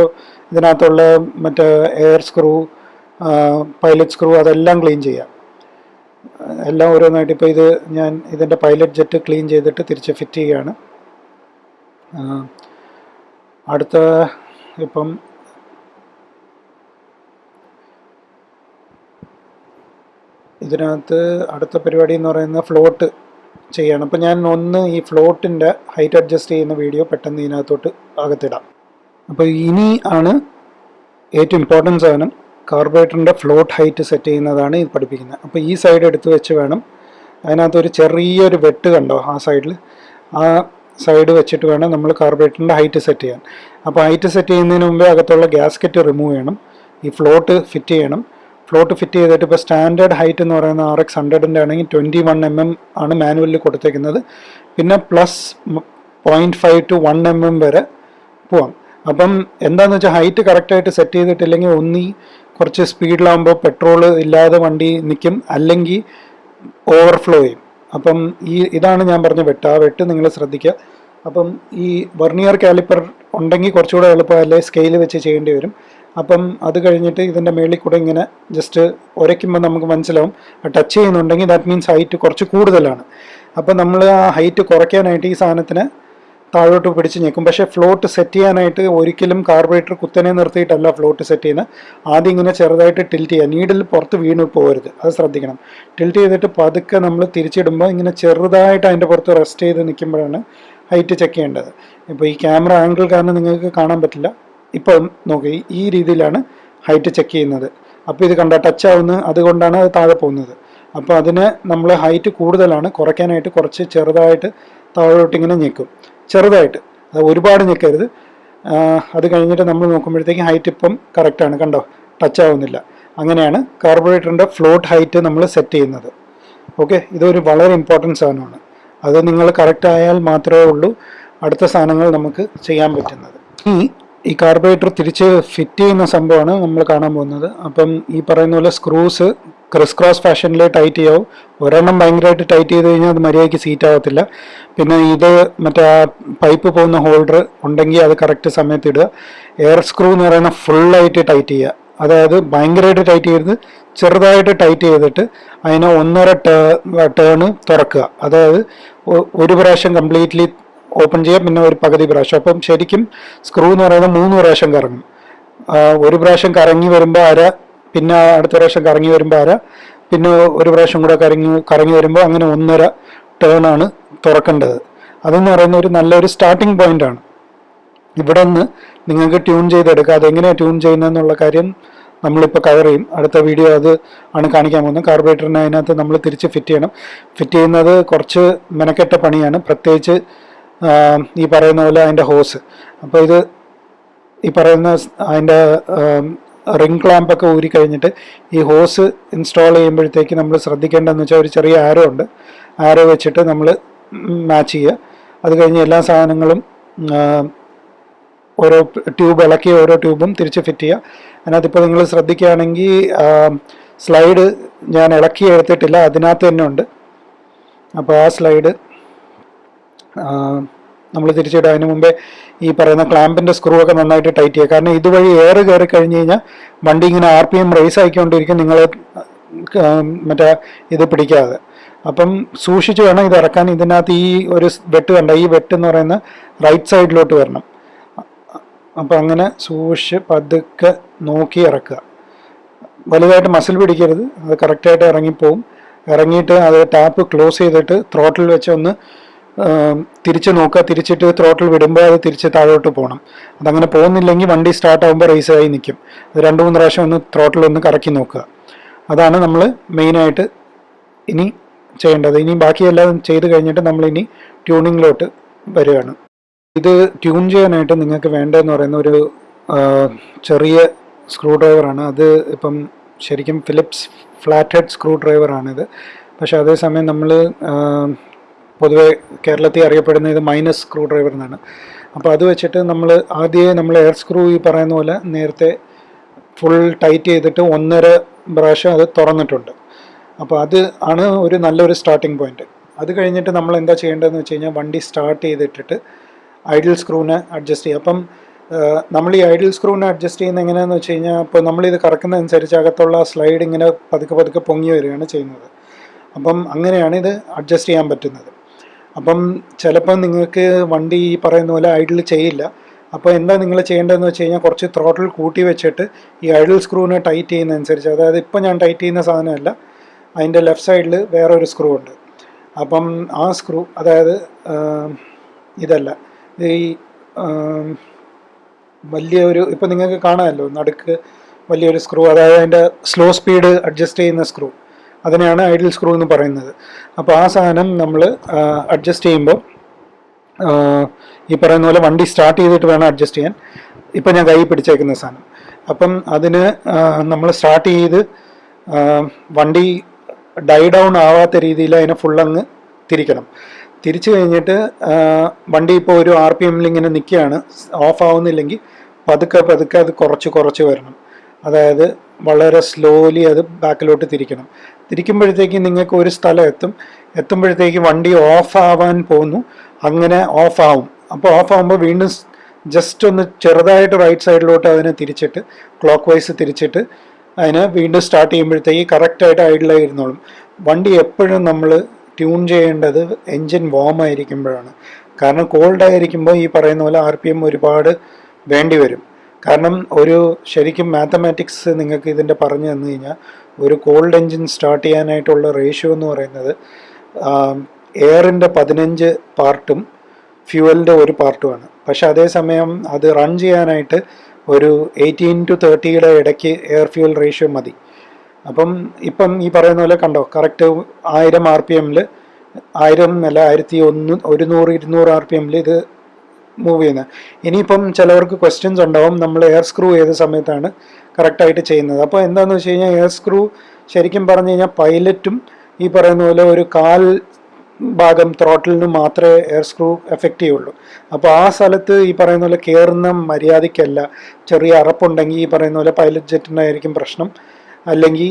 ഇതിനകത്തുള്ള മറ്റേ എയർ സ്ക്രൂ പൈലറ്റ് സ്ക്രൂ അതെല്ലാം ക്ലീൻ ചെയ്യാം. എല്ലാം ഓരോന്നായിട്ട് ഇപ്പോൾ ഇത് ഞാൻ ഇതിന്റെ പൈലറ്റ് ജെറ്റ് ക്ലീൻ ചെയ്തിട്ട് തിരിച്ച് ഫിറ്റ് ചെയ്യുകയാണ്. അടുത്ത ഇപ്പം ഇതിനകത്ത് അടുത്ത പരിപാടി എന്ന് പറയുന്നത് ഫ്ലോട്ട് ചെയ്യണം. അപ്പോൾ ഞാൻ ഒന്ന് ഈ ഫ്ലോട്ടിന്റെ ഹൈറ്റ് അഡ്ജസ്റ്റ് ചെയ്യുന്ന വീഡിയോ പെട്ടെന്ന് ഇതിനകത്തോട്ട് അകത്തിടാം. അപ്പോൾ ഇനി ആണ് ഏറ്റവും ഇമ്പോർട്ടൻസ് സാധനം കാർബറേറ്ററിന്റെ ഫ്ലോട്ട് ഹൈറ്റ് സെറ്റ് ചെയ്യുന്നതാണ് ഇത് പഠിപ്പിക്കുന്നത്. അപ്പോൾ ഈ സൈഡ് എടുത്ത് വെച്ച് വേണം. അതിനകത്ത് ഒരു ചെറിയൊരു വെട്ട് കണ്ടോ ആ സൈഡിൽ ആ സൈഡ് വെച്ചിട്ട് വേണം നമ്മൾ കാർബറേറ്ററിന്റെ ഹൈറ്റ് സെറ്റ് ചെയ്യാൻ. അപ്പോൾ ഹൈറ്റ് സെറ്റ് ചെയ്യുന്നതിന് മുമ്പേ അകത്തുള്ള ഗ്യാസ്കറ്റ് റിമൂവ് ചെയ്യണം. ഈ ഫ്ലോട്ട് ഫിറ്റ് ചെയ്യണം. ഫ്ലോട്ട് ഫിറ്റ് ചെയ്തിട്ട് ഇപ്പോൾ സ്റ്റാൻഡേർഡ് ഹൈറ്റ് എന്ന് പറയുന്ന ആർ എക്സ് ഹൺഡ്രഡിന്റെ ആണെങ്കിൽ ട്വന്റി വൺ എം എം ആണ് മാനുവലിൽ കൊടുത്തേക്കുന്നത്. പിന്നെ plus point five to one M M വരെ പോവാം. അപ്പം എന്താണെന്ന് വെച്ചാൽ ഹൈറ്റ് കറക്റ്റായിട്ട് സെറ്റ് ചെയ്തിട്ടില്ലെങ്കിൽ ഒന്നി കുറച്ച് സ്പീഡിലാകുമ്പോൾ പെട്രോൾ ഇല്ലാതെ വണ്ടി നിൽക്കും. അല്ലെങ്കിൽ ഓവർഫ്ലോ ചെയ്യും. അപ്പം ഈ ഇതാണ് ഞാൻ പറഞ്ഞ വെട്ട്. ആ വെട്ട് നിങ്ങൾ ശ്രദ്ധിക്കുക. അപ്പം ഈ വെർണിയർ കാലിപ്പർ ഉണ്ടെങ്കിൽ കുറച്ചുകൂടെ എളുപ്പമല്ലേ സ്കെയിൽ വെച്ച് ചെയ്യേണ്ടി വരും. അപ്പം അത് കഴിഞ്ഞിട്ട് ഇതിന്റെ മേളിൽ കൂടെ ഇങ്ങനെ ജസ്റ്റ് ഉരയ്ക്കുമ്പോൾ നമുക്ക് മനസ്സിലാവും. ടച്ച് ചെയ്യുന്നുണ്ടെങ്കിൽ ദാറ്റ് മീൻസ് ഹൈറ്റ് കുറച്ച് കൂടുതലാണ്. അപ്പം നമ്മൾ ആ ഹൈറ്റ് കുറയ്ക്കാനായിട്ട് ഈ സാധനത്തിന് താഴോട്ട് പിടിച്ച് ഞെക്കും. പക്ഷേ ഫ്ലോട്ട് സെറ്റ് ചെയ്യാനായിട്ട് ഒരിക്കലും കാർബറേറ്റർ കുത്തനെ നിർത്തിയിട്ടല്ല ഫ്ലോട്ട് സെറ്റ് ചെയ്യുന്നത്. ആദ്യം ഇങ്ങനെ ചെറുതായിട്ട് ടിൽറ്റ് ചെയ്യുക. നീഡിൽ പുറത്ത് വീണ് പോകരുത്. അത് ശ്രദ്ധിക്കണം. ടിൽറ്റ് ചെയ്തിട്ട് പതുക്കെ നമ്മൾ തിരിച്ചിടുമ്പോൾ ഇങ്ങനെ ചെറുതായിട്ട് അതിന്റെ പുറത്ത് റെസ്റ്റ് ചെയ്ത് നിൽക്കുമ്പോഴാണ് ഹൈറ്റ് ചെക്ക് ചെയ്യേണ്ടത്. ഇപ്പോൾ ഈ ക്യാമറ ആംഗിൾ കാരണം നിങ്ങൾക്ക് കാണാൻ പറ്റില്ല. ഇപ്പം നോക്കി ഈ രീതിയിലാണ് ഹൈറ്റ് ചെക്ക് ചെയ്യുന്നത്. അപ്പോൾ ഇത് കണ്ട ടച്ച് ആവുന്ന. അതുകൊണ്ടാണ് അത് താഴെ പോകുന്നത്. അപ്പോൾ അതിന് നമ്മൾ ഹൈറ്റ് കൂടുതലാണ്. കുറയ്ക്കാനായിട്ട് കുറച്ച് ചെറുതായിട്ട് താഴോട്ടിങ്ങനെ ഞെക്കും. ചെറുതായിട്ട്. അത് ഒരുപാട് ഞെക്കരുത് അത് കഴിഞ്ഞിട്ട് നമ്മൾ നോക്കുമ്പോഴത്തേക്കും ഹൈറ്റ് ഇപ്പം കറക്റ്റാണ് കണ്ടോ? ടച്ച് ആവുന്നില്ല. അങ്ങനെയാണ് കാർബറേറ്ററിന്റെ ഫ്ലോട്ട് ഹൈറ്റ് നമ്മൾ സെറ്റ് ചെയ്യുന്നത്. ഓക്കെ ഇതൊരു വളരെ ഇമ്പോർട്ടന്റ് സാധനമാണ്. അത് നിങ്ങൾ കറക്റ്റ് ആയാൽ മാത്രമേ ഉള്ളൂ. അടുത്ത സാധനങ്ങൾ നമുക്ക് ചെയ്യാൻ പറ്റുന്നത്. ഈ ഈ കാർബറേറ്റർ തിരിച്ച് ഫിറ്റ് ചെയ്യുന്ന സംഭവമാണ് നമ്മൾ കാണാൻ പോകുന്നത്. അപ്പം ഈ പറയുന്ന പോലെ സ്ക്രൂസ് ക്രിസ് ക്രോസ് ഫാഷനിൽ ടൈറ്റ് ചെയ്യാവും. ഒരെണ്ണം ഭയങ്കരമായിട്ട് ടൈറ്റ് ചെയ്ത് കഴിഞ്ഞാൽ അത് മര്യാദയ്ക്ക് സീറ്റ് ആവത്തില്ല പിന്നെ ഇത് മറ്റേ ആ പൈപ്പ് പോകുന്ന ഹോൾഡർ ഉണ്ടെങ്കിൽ അത് കറക്റ്റ് സമയത്ത് ഇടുക. എയർ സ്ക്രൂ എന്ന് പറയുന്ന ഫുള്ളായിട്ട് ടൈറ്റ് ചെയ്യുക. അതായത് ഭയങ്കരമായിട്ട് ടൈറ്റ് ചെയ്ത് ചെറുതായിട്ട് ടൈറ്റ് ചെയ്തിട്ട് അതിനെ ഒന്നര ടേണ് തുറക്കുക. അതായത് ഒരു പ്രാവശ്യം കംപ്ലീറ്റ്ലി ഓപ്പൺ ചെയ്യാം. പിന്നെ ഒരു പകുതി പ്രാവശ്യം. അപ്പം ശരിക്കും സ്ക്രൂ എന്ന് പറയുന്നത് മൂന്ന് പ്രാവശ്യം കറങ്ങും. ഒരു പ്രാവശ്യം കറങ്ങി വരുമ്പോൾ അര പിന്നെ അടുത്ത പ്രാവശ്യം കറങ്ങി വരുമ്പോൾ അര പിന്നെ ഒരു പ്രാവശ്യം കൂടെ കറങ്ങി കറങ്ങി വരുമ്പോൾ അങ്ങനെ ഒന്നര ടേൺ ആണ് തുറക്കേണ്ടത്. അതെന്ന് പറയുന്ന ഒരു നല്ലൊരു സ്റ്റാർട്ടിംഗ് പോയിന്റ് ആണ്. ഇവിടെ നിന്ന് നിങ്ങൾക്ക് ട്യൂൺ ചെയ്തെടുക്കുക അതെങ്ങനെയാണ് ട്യൂൺ ചെയ്യുന്നതെന്നുള്ള കാര്യം നമ്മളിപ്പോൾ കവർ ചെയ്യും. അടുത്ത വീഡിയോ അത് ആണ് കാണിക്കാൻ പോകുന്നത്. കാർബറേറ്ററിന് അതിനകത്ത് നമ്മൾ തിരിച്ച് ഫിറ്റ് ചെയ്യണം. ഫിറ്റ് ചെയ്യുന്നത് കുറച്ച് മെനക്കെട്ട പണിയാണ്. പ്രത്യേകിച്ച് ഈ പറയുന്ന പോലെ അതിന്റെ ഹോസ്. അപ്പോൾ ഇത് ഈ പറയുന്ന അതിന്റെ റിംഗ് ക്ലാമ്പൊക്കെ ഊരി കഴിഞ്ഞിട്ട് ഈ ഹോസ് ഇൻസ്റ്റാൾ ചെയ്യുമ്പോഴത്തേക്ക് നമ്മൾ ശ്രദ്ധിക്കേണ്ടതെന്ന് വെച്ചാൽ ഒരു ചെറിയ ആരോ ഉണ്ട്. ആരോ വെച്ചിട്ട് നമ്മൾ മാച്ച് ചെയ്യുക. അത് കഴിഞ്ഞ് എല്ലാ സാധനങ്ങളും ഓരോ ട്യൂബ് ഇളക്കി ഓരോ ട്യൂബും തിരിച്ച് ഫിറ്റ് ചെയ്യുക. അതിനകത്ത് ഇപ്പോൾ നിങ്ങൾ ശ്രദ്ധിക്കുകയാണെങ്കിൽ സ്ലൈഡ് ഞാൻ ഇളക്കി എടുത്തിട്ടില്ല. അതിനകത്ത് തന്നെ ഉണ്ട്. അപ്പോൾ ആ സ്ലൈഡ് നമ്മൾ തിരിച്ചിടുക. അതിന് മുമ്പേ ഈ പറയുന്ന ക്ലാമ്പിന്റെ സ്ക്രൂ ഒക്കെ നന്നായിട്ട് ടൈറ്റ് ചെയ്യുക. കാരണം ഇതുവഴി എയർ കയറി കഴിഞ്ഞ് കഴിഞ്ഞാൽ വണ്ടി ഇങ്ങനെ ആർ പി എം റേസ് ആയിക്കൊണ്ടിരിക്കും. നിങ്ങൾ മറ്റേ ഇത് പിടിക്കാതെ. അപ്പം സൂക്ഷിച്ച് വേണം ഇത് ഇറക്കാൻ. ഇതിനകത്ത് ഈ ഒരു വെട്ട് കണ്ട ഈ വെട്ട് എന്ന് പറയുന്ന റൈറ്റ് സൈഡിലോട്ട് വരണം. അപ്പം അങ്ങനെ സൂക്ഷിച്ച് പതുക്കെ നോക്കി ഇറക്കുക. വലുതായിട്ട് മസിൽ പിടിക്കരുത്. അത് കറക്റ്റായിട്ട് ഇറങ്ങിപ്പോവും. ഇറങ്ങിയിട്ട് അത് ടാപ്പ് ക്ലോസ് ചെയ്തിട്ട് ത്രോട്ടിൽ വെച്ച് ഒന്ന് തിരിച്ച് നോക്കുക. തിരിച്ചിട്ട് ത്രോട്ടിൽ വിടുമ്പോൾ അത് തിരിച്ച് താഴോട്ട് പോകണം. അതങ്ങനെ പോകുന്നില്ലെങ്കിൽ വണ്ടി സ്റ്റാർട്ട് ആകുമ്പോൾ റേസ് ആയി നിൽക്കും. അത് രണ്ട് മൂന്ന് പ്രാവശ്യം ഒന്ന് ത്രോട്ടിൽ ഒന്ന് കറക്കി നോക്കുക. അതാണ് നമ്മൾ മെയിനായിട്ട് ഇനി ചെയ്യേണ്ടത്. ഇനി ബാക്കിയെല്ലാം ചെയ്ത് കഴിഞ്ഞിട്ട് നമ്മൾ ഇനി ട്യൂണിങ്ങിലോട്ട് വരികയാണ്. ഇത് ട്യൂൺ ചെയ്യാനായിട്ട് നിങ്ങൾക്ക് വേണ്ടതെന്ന് പറയുന്ന ഒരു ചെറിയ സ്ക്രൂ ഡ്രൈവറാണ് അത് ഇപ്പം ശരിക്കും ഫിലിപ്സ് ഫ്ലാറ്റ് ഹെഡ് സ്ക്രൂ ഡ്രൈവറാണിത് പക്ഷെ അതേസമയം നമ്മൾ പൊതുവെ കേരളത്തിൽ അറിയപ്പെടുന്ന ഇത് മൈനസ് സ്ക്രൂ ഡ്രൈവർ എന്നാണ്. അപ്പോൾ അത് വെച്ചിട്ട് നമ്മൾ ആദ്യമേ നമ്മൾ എയർ സ്ക്രൂ ഈ പറയുന്ന പോലെ നേരത്തെ ഫുൾ ടൈറ്റ് ചെയ്തിട്ട് ഒന്നര പ്രാവശ്യം അത് തുറന്നിട്ടുണ്ട്. അപ്പോൾ അത് ആണ് ഒരു നല്ലൊരു സ്റ്റാർട്ടിംഗ് പോയിന്റ് അത് കഴിഞ്ഞിട്ട് നമ്മൾ എന്താ ചെയ്യേണ്ടതെന്ന് വെച്ച് കഴിഞ്ഞാൽ വണ്ടി സ്റ്റാർട്ട് ചെയ്തിട്ടിട്ട് ഐഡിൽ സ്ക്രൂവിനെ അഡ്ജസ്റ്റ് ചെയ്യുക. അപ്പം നമ്മൾ ഈ ഐഡിൽ സ്ക്രൂവിനെ അഡ്ജസ്റ്റ് ചെയ്യുന്ന എങ്ങനെയാണെന്ന് വെച്ച് കഴിഞ്ഞാൽ ഇപ്പോൾ നമ്മളിത് കറക്കുന്നതനുസരിച്ച് അകത്തുള്ള സ്ലൈഡ് ഇങ്ങനെ പതുക്കെ പതുക്കെ പൊങ്ങി വരികയാണ് ചെയ്യുന്നത്. അപ്പം അങ്ങനെയാണ് ഇത് അഡ്ജസ്റ്റ് ചെയ്യാൻ പറ്റുന്നത്. അപ്പം ചിലപ്പം നിങ്ങൾക്ക് വണ്ടി ഈ പറയുന്ന പോലെ ഐഡിൽ ചെയ്യില്ല. അപ്പോൾ എന്താ നിങ്ങൾ ചെയ്യേണ്ടതെന്ന് വെച്ച് കഴിഞ്ഞാൽ കുറച്ച് ത്രോട്ടിൽ കൂട്ടി വെച്ചിട്ട് ഈ ഐഡിൽ സ്ക്രൂവിനെ ടൈറ്റ് ചെയ്യുന്ന അനുസരിച്ച് അതായത് ഇപ്പം ഞാൻ ടൈറ്റ് ചെയ്യുന്ന സാധനമല്ല അതിന്റെ ലെഫ്റ്റ് സൈഡിൽ വേറെ ഒരു സ്ക്രൂ ഉണ്ട്. അപ്പം ആ സ്ക്രൂ അതായത് ഇതല്ല. ഈ വലിയ ഒരു ഇപ്പം നിങ്ങൾക്ക് കാണാമല്ലോ നടുക്ക് വലിയൊരു സ്ക്രൂ അതായത് അതിന്റെ സ്ലോ സ്പീഡ് അഡ്ജസ്റ്റ് ചെയ്യുന്ന സ്ക്രൂ അതിനെയാണ് ഐഡിൽ സ്ക്രൂ എന്ന് പറയുന്നത്. അപ്പോൾ ആ സാധനം നമ്മൾ അഡ്ജസ്റ്റ് ചെയ്യുമ്പോൾ ഈ പറയുന്ന പോലെ വണ്ടി സ്റ്റാർട്ട് ചെയ്തിട്ട് വേണം അഡ്ജസ്റ്റ് ചെയ്യാൻ. ഇപ്പം ഞാൻ കൈ പിടിച്ചേക്കുന്ന സാധനം. അപ്പം അതിന് നമ്മൾ സ്റ്റാർട്ട് ചെയ്ത് വണ്ടി ഡൈ ഡൗൺ ആവാത്ത രീതിയിൽ അതിനെ ഫുള്ളങ്ങ് തിരിക്കണം. തിരിച്ചു കഴിഞ്ഞിട്ട് വണ്ടി ഇപ്പോൾ ഒരു ആർ പി എമ്മിൽ ഇങ്ങനെ നിൽക്കുകയാണ് ഓഫ് ആവുന്നില്ലെങ്കിൽ പതുക്കെ പതുക്കെ അത് കുറച്ച് കുറച്ച് വരണം. അതായത് വളരെ സ്ലോലി അത് ബാക്കിലോട്ട് തിരിക്കണം. തിരിക്കുമ്പോഴത്തേക്ക് നിങ്ങൾക്ക് ഒരു സ്ഥലം എത്തും. എത്തുമ്പോഴത്തേക്ക് വണ്ടി ഓഫ് ആവാൻ പോകുന്നു അങ്ങനെ ഓഫ് അപ്പോൾ ഓഫ് ആവുമ്പോൾ വീണ്ടും ജസ്റ്റ് ഒന്ന് ചെറുതായിട്ട് റൈറ്റ് സൈഡിലോട്ട് അതിനെ തിരിച്ചിട്ട് ക്ലോക്ക് വൈസ് തിരിച്ചിട്ട് അതിനെ വീണ്ടും സ്റ്റാർട്ട് ചെയ്യുമ്പോഴത്തേക്ക് കറക്റ്റായിട്ട് ഐഡിലായി ഇരുന്നോളും വണ്ടി എപ്പോഴും നമ്മൾ ട്യൂൺ ചെയ്യേണ്ടത് എൻജിൻ വാം ആയിരിക്കുമ്പോഴാണ്. കാരണം കോൾഡ് ആയിരിക്കുമ്പോൾ ഈ പറയുന്ന പോലെ ആർ പി എം ഒരുപാട് വേണ്ടി വരും. കാരണം ഒരു ശരിക്കും മാത്തമാറ്റിക്സ് നിങ്ങൾക്ക് ഇതിന്റെ പറഞ്ഞു തന്നു കഴിഞ്ഞാൽ ഒരു കോൾഡ് എൻജിൻ സ്റ്റാർട്ട് ചെയ്യാനായിട്ടുള്ള റേഷ്യോ എന്ന് പറയുന്നത് എയറിന്റെ പതിനഞ്ച് പാർട്ടും ഫ്യൂവലിന്റെ ഒരു പാർട്ടുമാണ് പക്ഷെ അതേസമയം അത് റൺ ചെയ്യാനായിട്ട് ഒരു എയ്റ്റീൻ ടു തേർട്ടിയുടെ ഇടയ്ക്ക് എയർ ഫ്യൂവൽ റേഷ്യോ മതി. അപ്പം ഇപ്പം ഈ പറയുന്ന പോലെ കണ്ടോ കറക്റ്റ് ആയിരം ആർ പി എമ്മിൽ ആയിരം അല്ല ആയിരത്തി ഒന്ന് ഒരുന്നൂറ് നൂറ് ഇരുന്നൂറ് ആർ പി എമ്മിൽ ഇത് മൂവ് ചെയ്യുന്നത്. ഇനിയിപ്പം ചിലവർക്ക് ക്വസ്റ്റ്യൻസ് ഉണ്ടാവും. നമ്മൾ എയർ സ്ക്രൂ ഏത് സമയത്താണ് കറക്റ്റായിട്ട് ചെയ്യുന്നത്. അപ്പോൾ എന്താണെന്ന് വെച്ച് കഴിഞ്ഞാൽ എയർ സ്ക്രൂ ശരിക്കും പറഞ്ഞു കഴിഞ്ഞാൽ പൈലറ്റും ഈ പറയുന്ന പോലെ ഒരു കാൽ ഭാഗം ത്രോട്ടിലിന് മാത്രമേ എയർ സ്ക്രൂ എഫക്റ്റ് ചെയ്യുള്ളൂ. അപ്പോൾ ആ സ്ഥലത്ത് ഈ പറയുന്ന പോലെ കയറുന്ന മര്യാദയ്ക്കല്ല. ചെറിയ അറപ്പുണ്ടെങ്കിൽ ഈ പറയുന്ന പോലെ പൈലറ്റ് ജെറ്റിനായിരിക്കും പ്രശ്നം. അല്ലെങ്കിൽ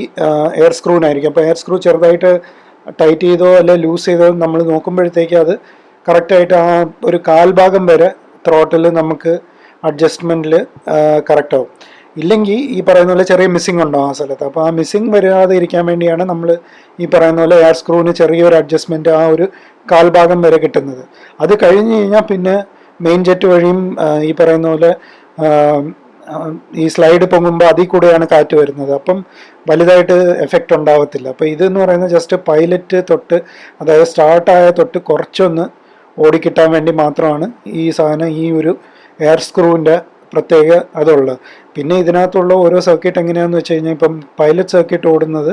എയർ സ്ക്രൂവിനായിരിക്കും അപ്പോൾ എയർ സ്ക്രൂ ചെറുതായിട്ട് ടൈറ്റ് ചെയ്തോ അല്ലെ ലൂസ് ചെയ്തോ നമ്മൾ നോക്കുമ്പോഴത്തേക്ക് അത് കറക്റ്റായിട്ട് ആ ഒരു കാൽഭാഗം വരെ ത്രോട്ടിൽ നമുക്ക് അഡ്ജസ്റ്റ്മെന്റിൽ കറക്റ്റ് ആവും. ഇല്ലെങ്കിൽ ഈ പറയുന്ന പോലെ ചെറിയ മിസ്സിംഗ് ഉണ്ടാവും ആ സ്ഥലത്ത്? അപ്പോൾ ആ മിസ്സിംഗ് വരാതെ ഇരിക്കാൻ വേണ്ടിയാണ് നമ്മൾ ഈ പറയുന്ന പോലെ എയർ സ്ക്രൂവിന് ചെറിയൊരു അഡ്ജസ്റ്റ്മെന്റ് ആ ഒരു കാൽഭാഗം വരെ കിട്ടുന്നത്. അത് കഴിഞ്ഞ് കഴിഞ്ഞാൽ പിന്നെ മെയിൻ ജെറ്റ് വഴിയും ഈ പറയുന്ന പോലെ ഈ സ്ലൈഡ് പൊങ്ങുമ്പോൾ അതിൽ കൂടെയാണ് കാറ്റ് വരുന്നത്. അപ്പം വലുതായിട്ട് എഫക്റ്റ് ഉണ്ടാവത്തില്ല. അപ്പോൾ ഇതെന്ന് പറയുന്നത് ജസ്റ്റ് പൈലറ്റ് തൊട്ട് അതായത് സ്റ്റാർട്ടായ തൊട്ട് കുറച്ചൊന്ന് ഓടിക്കിട്ടാൻ വേണ്ടി മാത്രമാണ് ഈ സാധനം ഈ ഒരു എയർ സ്ക്രൂവിന്റെ പ്രത്യേക അതുള്ളത്. പിന്നെ ഇതിനകത്തുള്ള ഓരോ സർക്യൂട്ട് എങ്ങനെയാന്ന് വെച്ച് കഴിഞ്ഞാൽ ഇപ്പം പൈലറ്റ് സർക്യൂട്ട് ഓടുന്നത്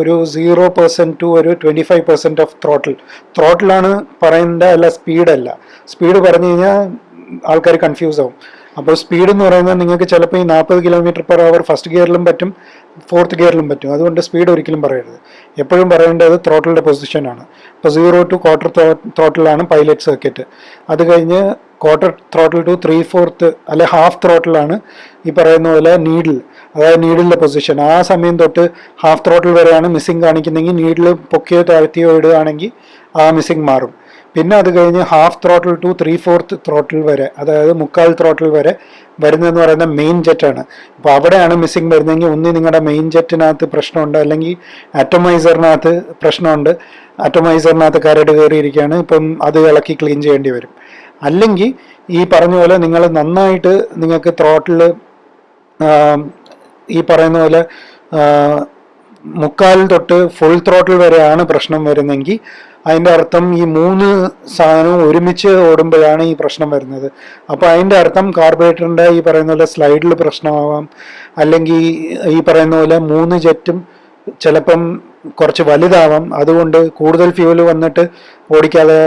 ഒരു സീറോ പെർസെന്റ് ടു ഒരു twenty five percent of throttle. ത്രോട്ടിലാണ് പറയേണ്ട അല്ല സ്പീഡല്ല. സ്പീഡ് പറഞ്ഞു കഴിഞ്ഞാൽ ആൾക്കാർ കൺഫ്യൂസ് ആവും അപ്പോൾ സ്പീഡ് എന്ന് പറയുന്നത് നിങ്ങൾക്ക് ചിലപ്പോൾ ഈ നാൽപ്പത് കിലോമീറ്റർ പെർ അവർ ഫസ്റ്റ് ഗിയറിലും പറ്റും ഫോർത്ത് ഗിയറിലും പറ്റും. അതുകൊണ്ട് സ്പീഡ് ഒരിക്കലും പറയരുത്. എപ്പോഴും പറയേണ്ടത് ത്രോട്ടിലിന്റെ പൊസിഷനാണ് ഇപ്പോൾ സീറോ ടു ക്വാർട്ടർ ത്രോട്ടിലാണ് പൈലറ്റ് സർക്യൂട്ട് അത് കഴിഞ്ഞ് quarter throttle to three fourth അല്ലെ ഹാഫ് ത്രോട്ടിലാണ് ഈ പറയുന്ന പോലെ നീഡിൽ അതായത് നീഡിലിന്റെ പൊസിഷൻ ആ സമയം തൊട്ട് ഹാഫ് ത്രോട്ടിൽ വരെയാണ് മിസ്സിങ് കാണിക്കുന്നതെങ്കിൽ നീഡിൽ പൊക്കിയോ താഴ്ത്തിയോ ഇടുകയാണെങ്കിൽ ആ മിസ്സിങ് മാറും. പിന്നെ അത് കഴിഞ്ഞ് half throttle to three fourth throttle വരെ അതായത് മുക്കാൽ ത്രോട്ടിൽ വരെ വരുന്നതെന്ന് പറയുന്ന മെയിൻ ജെറ്റാണ് അപ്പോൾ അവിടെയാണ് മിസ്സിംഗ് വരുന്നതെങ്കിൽ ഒന്ന് നിങ്ങളുടെ മെയിൻ ജെറ്റിനകത്ത് പ്രശ്നമുണ്ട് അല്ലെങ്കിൽ അറ്റമൈസറിനകത്ത് പ്രശ്നമുണ്ട് അറ്റമൈസറിനകത്ത് കരട് കയറിയിരിക്കുകയാണ് ഇപ്പം അത് ഇളക്കി ക്ലീൻ ചെയ്യേണ്ടി വരും. അല്ലെങ്കിൽ ഈ പറഞ്ഞ പോലെ നിങ്ങൾ നന്നായിട്ട് നിങ്ങൾക്ക് ത്രോട്ടിൽ ഈ പറയുന്ന പോലെ മുക്കാൽ തൊട്ട് ഫുൾ ത്രോട്ടിൽ വരെയാണ് പ്രശ്നം വരുന്നെങ്കിൽ അതിന്റെ അർത്ഥം ഈ മൂന്ന് സാധനവും ഒരുമിച്ച് ഓടുമ്പോഴാണ് ഈ പ്രശ്നം വരുന്നത്. അപ്പോൾ അതിന്റെ അർത്ഥം കാർബറേറ്ററിന്റെ ഈ പറയുന്ന പോലെ സ്ലൈഡിൽ പ്രശ്നമാവാം. അല്ലെങ്കിൽ ഈ പറയുന്ന പോലെ മൂന്ന് ജെറ്റും ചിലപ്പം കുറച്ച് വലുതാവാം. അതുകൊണ്ട് കൂടുതൽ ഫ്യൂവൽ വന്നിട്ട് ഓടിക്കാതെ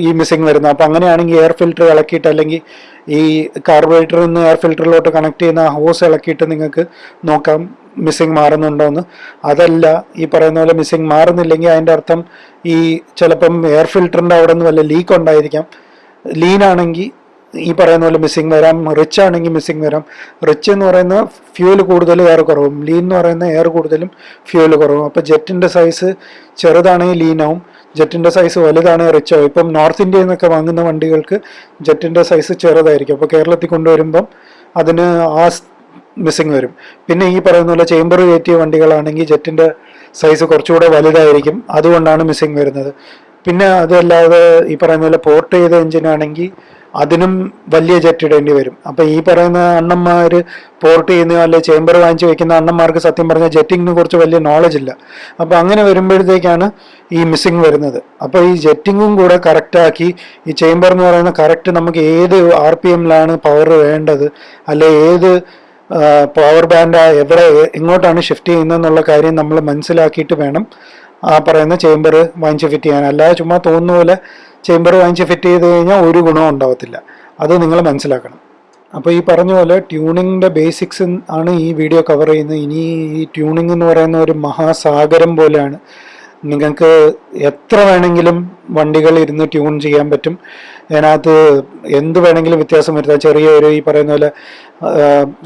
ഈ മിസ്സിങ് വരുന്നത് അപ്പം അങ്ങനെയാണെങ്കിൽ എയർ ഫിൽറ്റർ ഇളക്കിയിട്ട് അല്ലെങ്കിൽ ഈ കാർബറേറ്ററിൽ നിന്ന് എയർ ഫിൽറ്ററിലോട്ട് കണക്ട് ചെയ്യുന്ന ഹോസ് ഇളക്കിയിട്ട് നിങ്ങൾക്ക് നോക്കാം മിസ്സിങ് മാറുന്നുണ്ടോയെന്ന് അതല്ല ഈ പറയുന്ന പോലെ മിസ്സിങ് മാറുന്നില്ലെങ്കിൽ അതിന്റെ അർത്ഥം ഈ ചിലപ്പം എയർ ഫിൽറ്ററിന്റെ അവിടെ നിന്ന് വല്ല ലീക്ക് ഉണ്ടായിരിക്കാം. ലീനാണെങ്കിൽ ഈ പറയുന്ന പോലെ മിസ്സിങ് വരാം. റിച്ച് ആണെങ്കിൽ മിസ്സിങ് വരാം. റിച്ച് എന്ന് പറയുന്ന ഫ്യൂൽ കൂടുതൽ എയർ കുറവും. ലീൻ എന്ന് പറയുന്ന എയർ കൂടുതലും ഫ്യൂൽ കുറവും. അപ്പോൾ ജെറ്റിന്റെ സൈസ് ചെറുതാണെങ്കിൽ ലീനാവും ജെറ്റിന്റെ സൈസ് വലുതാണെങ്കിൽ റിച്ച് ഇപ്പം നോർത്ത് ഇന്ത്യയിൽ നിന്നൊക്കെ വാങ്ങുന്ന വണ്ടികൾക്ക് ജെറ്റിന്റെ സൈസ് ചെറുതായിരിക്കും. അപ്പോൾ കേരളത്തിൽ കൊണ്ടുവരുമ്പം അതിന് ആ മിസ്സിങ് വരും. പിന്നെ ഈ പറയുന്ന പോലെ ചേമ്പർ കയറ്റിയ വണ്ടികളാണെങ്കിൽ ജെറ്റിന്റെ സൈസ് കുറച്ചുകൂടെ വലുതായിരിക്കും. അതുകൊണ്ടാണ് മിസ്സിങ് വരുന്നത്. പിന്നെ അതല്ലാതെ ഈ പറയുന്ന പോലെ പോർട്ട് ചെയ്ത എഞ്ചിനാണെങ്കിൽ അതിനും വലിയ ജെറ്റ് വരും. അപ്പോൾ ഈ പറയുന്ന അണ്ണന്മാർ പോർട്ട് ചെയ്യുന്ന അല്ലെ ചേംബർ വാങ്ങിച്ച് വെക്കുന്ന അണ്ണന്മാർക്ക് സത്യം പറഞ്ഞാൽ ജെറ്റിങ്ങിനെ കുറിച്ച് വലിയ നോളജ് ഇല്ല. അപ്പോൾ അങ്ങനെ വരുമ്പോഴത്തേക്കാണ് ഈ മിസ്സിങ് വരുന്നത്. അപ്പോൾ ഈ ജെറ്റിങ്ങും കൂടെ കറക്റ്റാക്കി ഈ ചേംബർ എന്ന് പറയുന്ന കറക്റ്റ് നമുക്ക് ഏത് ആർ പി എമ്മിലാണ് പവർ വേണ്ടത്? അല്ലെ ഏത് പവർ ബാൻഡ് എവിടെ എങ്ങോട്ടാണ് ഷിഫ്റ്റ് ചെയ്യുന്നതെന്നുള്ള കാര്യം നമ്മൾ മനസ്സിലാക്കിയിട്ട് വേണം ആ പറയുന്ന ചേംബർ വാങ്ങിച്ച് ഫിറ്റ് ചെയ്യാൻ. അല്ലാതെ ചുമ്മാ തോന്നുന്ന പോലെ ചേംബർ വാങ്ങിച്ച് ഫിറ്റ് ചെയ്ത് കഴിഞ്ഞാൽ ഒരു ഗുണവും ഉണ്ടാവത്തില്ല. അത് നിങ്ങൾ മനസ്സിലാക്കണം. അപ്പോൾ ഈ പറഞ്ഞ പോലെ ട്യൂണിങ്ങിന്റെ ബേസിക്സ് ആണ് ഈ വീഡിയോ കവർ ചെയ്യുന്നത്. ഇനി ഈ ട്യൂണിംഗ് എന്ന് പറയുന്ന ഒരു മഹാസാഗരം പോലെയാണ്. നിങ്ങൾക്ക് എത്ര വേണമെങ്കിലും വണ്ടികൾ ഇരുന്ന് ട്യൂൺ ചെയ്യാൻ പറ്റും. അതിനകത്ത് എന്ത് വേണമെങ്കിലും വ്യത്യാസം വരുത്താം. ചെറിയ ഒരു ഈ പറയുന്ന പോലെ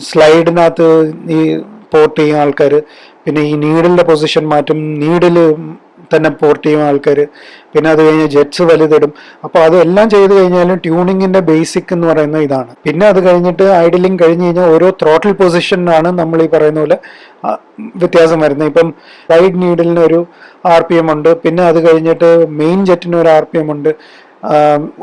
സ്ലൈഡിനകത്ത് ഈ പോർട്ട് ചെയ്യുന്ന ആൾക്കാർ പിന്നെ ഈ നീഡിലിന്റെ പൊസിഷൻ മാറ്റും നീഡിൽ തന്നെ പോർട്ട് ചെയ്യും ആൾക്കാർ പിന്നെ അത് കഴിഞ്ഞ് ജെറ്റ്സ് വലുതിടും. അപ്പോൾ അതെല്ലാം ചെയ്ത് കഴിഞ്ഞാലും ട്യൂണിങ്ങിന്റെ ബേസിക് എന്ന് പറയുന്നത് ഇതാണ്. പിന്നെ അത് കഴിഞ്ഞിട്ട് ഐഡിലിംഗ് കഴിഞ്ഞ് കഴിഞ്ഞാൽ ഓരോ ത്രോട്ടിൽ പൊസിഷനിലാണ് നമ്മൾ ഈ പറയുന്ന പോലെ വ്യത്യാസം വരുന്നത്. ഇപ്പം റൈഡ് നീഡിലിന് ഒരു ആർ പി എം ഉണ്ട്. പിന്നെ അത് കഴിഞ്ഞിട്ട് മെയിൻ ജെറ്റിന് ഒരു ആർ പി എം ഉണ്ട്.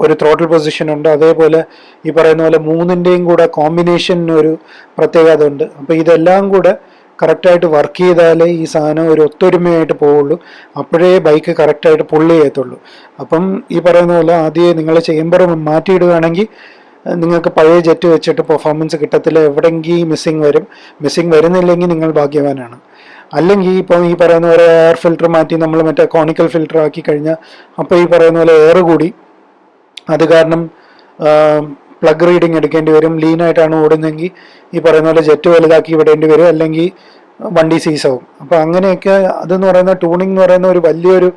ഒരു ത്രോട്ടിൽ പൊസിഷൻ ഉണ്ട്. അതേപോലെ ഈ പറയുന്ന പോലെ മൂന്നിന്റെയും കൂടെ കോമ്പിനേഷൻ ഒരു പ്രത്യേകത ഉണ്ട്. അപ്പോൾ ഇതെല്ലാം കൂടെ കറക്റ്റായിട്ട് വർക്ക് ചെയ്താലേ ഈ സാധനം ഒരു ഒത്തൊരുമയായിട്ട് പോവുള്ളൂ. അപ്പോഴേ ബൈക്ക് കറക്റ്റായിട്ട് പുള്ളി ചെയ്യത്തുള്ളൂ. അപ്പം ഈ പറയുന്ന പോലെ ആദ്യം നിങ്ങൾ ചേമ്പർ മാറ്റിയിടുകയാണെങ്കിൽ നിങ്ങൾക്ക് പഴയ ജെറ്റ് വെച്ചിട്ട് പെർഫോമൻസ് കിട്ടത്തില്ല. എവിടെങ്കിൽ മിസ്സിങ് വരും. മിസ്സിങ് വരുന്നില്ലെങ്കിൽ നിങ്ങൾ ഭാഗ്യവാനാണ്. അല്ലെങ്കിൽ ഇപ്പം ഈ പറയുന്ന പോലെ എയർ ഫിൽറ്റർ മാറ്റി നമ്മൾ മറ്റേ കോണിക്കൽ ഫിൽറ്റർ ആക്കി കഴിഞ്ഞാൽ അപ്പോൾ ഈ പറയുന്ന പോലെ എയർ കൂടി. അത് കാരണം പ്ലഗ് റീഡിങ് എടുക്കേണ്ടി വരും. ലീൻ ആയിട്ടാണ് ഓടുന്നതെങ്കിൽ ഈ പറയുന്ന പോലെ ജെറ്റ് വലുതാക്കി വിടേണ്ടി വരും. അല്ലെങ്കിൽ വണ്ടി സീസാവും അപ്പോൾ അങ്ങനെയൊക്കെ അതെന്ന് പറയുന്ന ട്യൂണിംഗ് എന്ന് പറയുന്ന ഒരു വലിയൊരു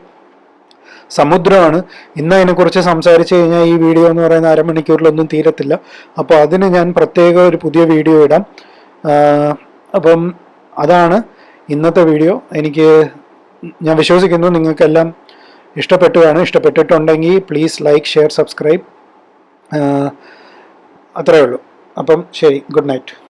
സമുദ്രമാണ്. ഇന്ന് അതിനെക്കുറിച്ച് സംസാരിച്ചു കഴിഞ്ഞാൽ ഈ വീഡിയോ എന്ന് പറയുന്ന അരമണിക്കൂറിലൊന്നും തീരത്തില്ല. അപ്പോൾ അതിന് ഞാൻ പ്രത്യേക ഒരു പുതിയ വീഡിയോ ഇടാം. അപ്പം അതാണ് ഇന്നത്തെ വീഡിയോ എനിക്ക് ഞാൻ വിശ്വസിക്കുന്നു നിങ്ങൾക്കെല്ലാം ഇഷ്ടപ്പെട്ടുകയാണ് ഇഷ്ടപ്പെട്ടിട്ടുണ്ടെങ്കിൽ പ്ലീസ് ലൈക്ക് ഷെയർ സബ്സ്ക്രൈബ് അത്രയേ ഉള്ളൂ. അപ്പം ശരി ഗുഡ് നൈറ്റ്.